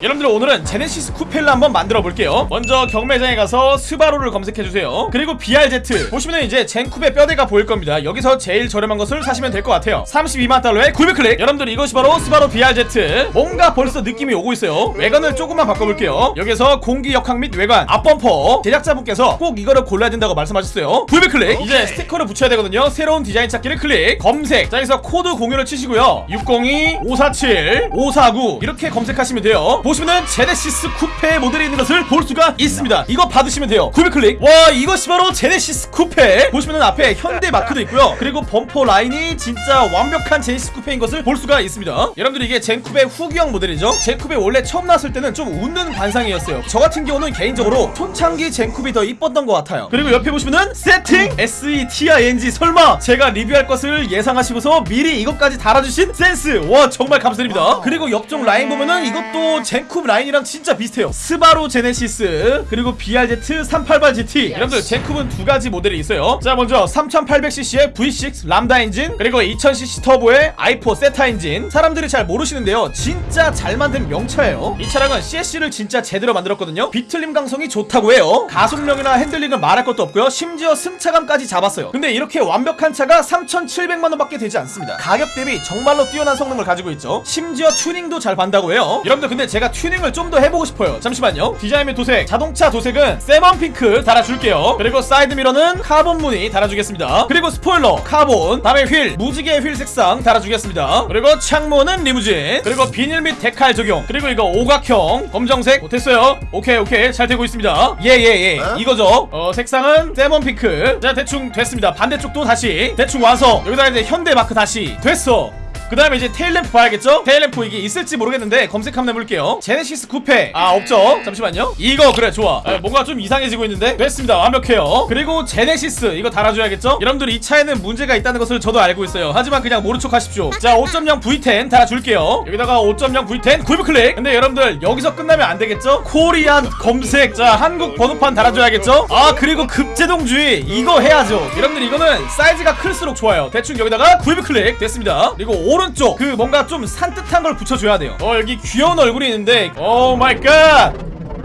여러분들 오늘은 제네시스 쿠페를 한번 만들어 볼게요. 먼저 경매장에 가서 스바루를 검색해주세요. 그리고 BRZ 보시면 이제 젠쿱의 뼈대가 보일 겁니다. 여기서 제일 저렴한 것을 사시면 될 것 같아요. 32만 달러에 900클릭. 여러분들 이것이 바로 스바루 BRZ 뭔가 벌써 느낌이 오고 있어요. 외관을 조금만 바꿔볼게요. 여기서 공기 역학 및 외관 앞범퍼. 제작자분께서 꼭 이거를 골라야 된다고 말씀하셨어요. 900클릭. 이제 스티커를 붙여야 되거든요. 새로운 디자인 찾기를 클릭. 검색. 자 여기서 코드 공유를 치시고요. 602 547 549 이렇게 검색하시면 돼요 보시면은 제네시스 쿠페 모델이 있는 것을 볼 수가 있습니다. 이거 받으시면 돼요. 900클릭. 와 이것이 바로 제네시스 쿠페. 보시면은 앞에 현대 마크도 있고요. 그리고 범퍼 라인이 진짜 완벽한 제네시스 쿠페인 것을 볼 수가 있습니다. 여러분들 이게 젠쿱의 후기형 모델이죠? 젠쿱이 원래 처음 나왔을 때는 좀 웃는 관상이었어요. 저 같은 경우는 개인적으로 초창기 젠쿱이 더 이뻤던 것 같아요. 그리고 옆에 보시면은 세팅! SETING 설마 제가 리뷰할 것을 예상하시고서 미리 이것까지 달아주신 센스! 와 정말 감사드립니다. 그리고 옆쪽 라인 보면은 이것도 젠쿱 라인이랑 진짜 비슷해요. 스바루 제네시스 그리고 BRZ 388GT 여러분들 젠쿱은 두 가지 모델이 있어요. 자 먼저 3800cc의 V6 람다 엔진 그리고 2000cc 터보의 i4 세타 엔진. 사람들이 잘 모르시는데요. 진짜 잘 만든 명차예요. 이 차량은 CSC를 진짜 제대로 만들었거든요. 비틀림 강성이 좋다고 해요. 가속력이나 핸들링은 말할 것도 없고요. 심지어 승차감까지 잡았어요. 근데 이렇게 완벽한 차가 3,700만원 밖에 되지 않습니다. 가격 대비 정말로 뛰어난 성능을 가지고 있죠. 심지어 튜닝도 잘 받는다고 해요. 여러분들 근데 제가 튜닝을 좀 더 해보고 싶어요. 잠시만요. 디자인 및 도색. 자동차 도색은 salmon pink 달아줄게요. 그리고 사이드 미러는 카본 무늬 달아주겠습니다. 그리고 스포일러. 카본. 다음에 휠. 무지개 휠 색상 달아주겠습니다. 그리고 창문은 리무진. 그리고 비닐 및 decal 적용. 그리고 이거 오각형 검정색. 어, 됐어요. 오케이 오케이. 잘 되고 있습니다. 예예 예. 이거죠. 어 색상은 salmon pink. 자 대충 됐습니다. 반대쪽도 다시. 대충 와서. 여기다가 이제 현대 마크 다시. 됐어 그 다음에 이제 테일램프 봐야겠죠? 테일램프 이게 있을지 모르겠는데 검색 한번 해볼게요. 제네시스 쿠페. 아 없죠? 잠시만요. 이거 그래 좋아. 에, 뭔가 좀 이상해지고 있는데? 됐습니다. 완벽해요. 그리고 제네시스 이거 달아줘야겠죠? 여러분들 이 차에는 문제가 있다는 것을 저도 알고 있어요. 하지만 그냥 모른 척 하십시오. 자 5.0 V10 달아줄게요. 여기다가 5.0 V10 구입 클릭. 근데 여러분들 여기서 끝나면 안 되겠죠? Korean 검색. 자 한국 번호판 달아줘야겠죠? 아 그리고 급제동주의 이거 해야죠. 여러분들 이거는 사이즈가 클수록 좋아요. 대충 여기다가 구입 클릭. 됐습니다. 그리고 오른쪽. 그 뭔가 좀 산뜻한 걸 붙여줘야 돼요. 어 여기 귀여운 얼굴이 있는데. Oh my god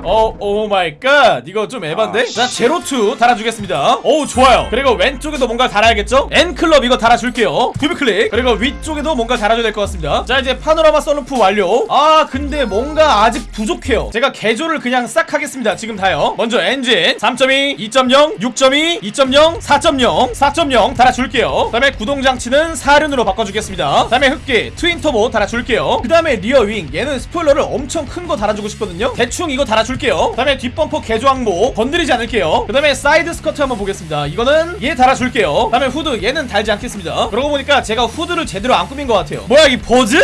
어, oh my god. 이거 좀 에반데? 자, 제로2 달아주겠습니다. 오, 좋아요. 그리고 왼쪽에도 뭔가 달아야겠죠? N클럽 이거 달아줄게요. 구입 클릭. 그리고 위쪽에도 뭔가 달아줘야 될 것 같습니다. 자, 이제 파노라마 썬루프 완료. 아, 근데 뭔가 아직 부족해요. 제가 개조를 그냥 싹 하겠습니다. 지금 다요. 먼저 엔진 3.2, 2.0, 6.2, 2.0, 4.0, 4.0 달아줄게요. 그 다음에 구동장치는 사륜으로 바꿔주겠습니다. 그 다음에 흡기, 트윈터보 달아줄게요. 그 다음에 rear wing. 얘는 스포일러를 엄청 큰 거 달아주고 싶거든요. 대충 이거 달아줄 줄게요. 그 다음에 뒷범퍼 개조 항목 건드리지 않을게요. 그 다음에 사이드 스커트 한번 보겠습니다. 이거는 얘 달아줄게요. 그 다음에 후드 얘는 달지 않겠습니다. 그러고 보니까 제가 후드를 제대로 안 꾸민 것 같아요. 뭐야 이 버즈?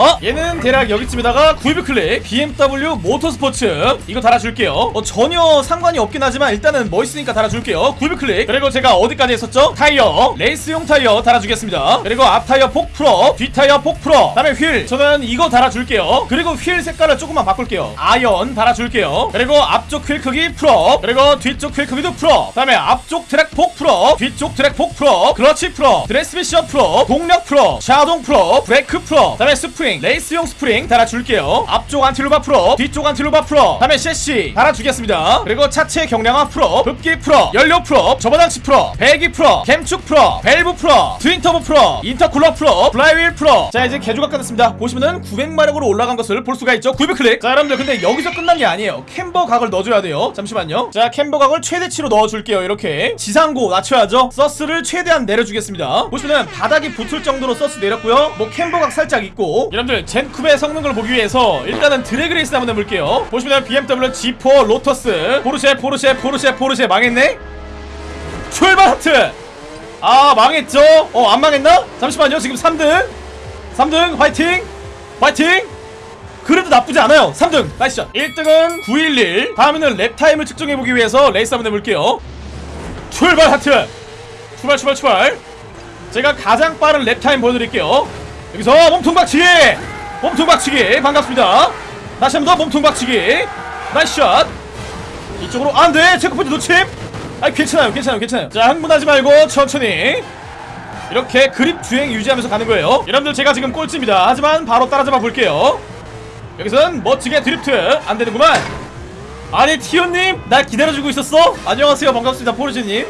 어? 얘는 대략 여기쯤에다가 구입 클릭 BMW 모터스포츠. 이거 달아줄게요. 어, 전혀 상관이 없긴 하지만 일단은 멋있으니까 달아줄게요. 구입 클릭. 그리고 제가 어디까지 했었죠? 타이어. 레이스용 타이어 달아주겠습니다. 그리고 앞 타이어 폭 풀어 뒷 타이어 폭 풀어. 다음에 휠. 저는 이거 달아줄게요. 그리고 휠 색깔을 조금만 바꿀게요. 아이언 달아줄게요. 그리고 앞쪽 휠 크기 풀어. 그리고 뒤쪽 휠 크기도 풀어. 다음에 앞쪽 트랙 폭 풀어. 뒤쪽 트랙 폭 풀어. 클러치 풀어. 드레스 미션 풀어. 동력 풀어. 샤동 풀어. 브레이크 풀어. 다음에 스프링 레이스용 스프링 달아줄게요. 앞쪽 안틸로바 풀어 뒤쪽 안틸로바 풀어. 다음에 셰시 달아주겠습니다. 그리고 차체 경량화 풀어 흡기 풀어 연료 풀어 점화장치 풀어 배기 풀어 캠축 풀어 밸브 풀어 트윈터보 풀어 인터쿨러 풀어 플라이휠 풀어. 자 이제 개조가 끝났습니다. 보시면은 900마력으로 올라간 것을 볼 수가 있죠. 900 클릭. 자 여러분들 근데 여기서 끝난 게 아니에요. 캠버 각을 넣어줘야 돼요. 잠시만요. 자 캠버 각을 최대치로 넣어줄게요 이렇게. 지상고 낮춰야죠. 서스를 최대한 내려주겠습니다. 보시면은 바닥이 붙을 정도로 서스 내렸고요. 뭐 캠버 각 살짝 있고 여러분들 젠쿱의 성능을 보기 위해서 일단은 드래그 레이스 한번 해볼게요. 보시면 BMW Z4 로터스. 포르쉐 포르쉐 포르쉐 포르쉐 망했네? 출발 하트! 아 망했죠? 어 안 망했나? 잠시만요 지금 3등. 3등 화이팅! 화이팅! 그래도 나쁘지 않아요. 3등 Nice shot. 1등은 911 다음에는 랩타임을 측정해보기 위해서 레이스 한번 해볼게요. 출발 하트! 출발 출발 출발. 제가 가장 빠른 랩타임 보여드릴게요 여기서 몸통 박치기! 몸통 박치기! 반갑습니다. 다시 한 번 더 몸통 박치기! Nice shot! 이쪽으로 아, 안돼! checkpoint 놓침! 아 괜찮아요 괜찮아요 괜찮아요. 자 흥분하지 말고 천천히. 이렇게 그립 주행 유지하면서 가는 거예요. 여러분들 제가 지금 꼴찌입니다. 하지만 바로 따라잡아 볼게요. 여기선 멋지게 드리프트 안 되는구만. 아니 티오님 날 기다려주고 있었어? 안녕하세요 반갑습니다 포르지님.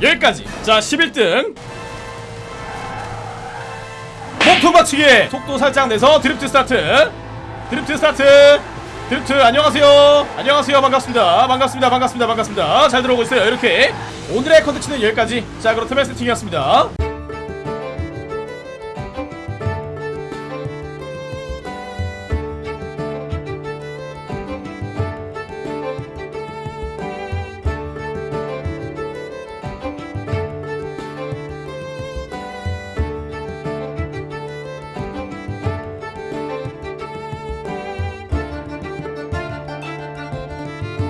여기까지. 자 11등 받치기 속도 살짝 내서 드리프트 스타트. 드리프트 스타트. 드리프트 안녕하세요. 안녕하세요. 반갑습니다. 반갑습니다. 반갑습니다. 반갑습니다. 잘 들어오고 있어요. 이렇게 오늘의 컨텐츠는 여기까지. 자 그렇다면 세팅이었습니다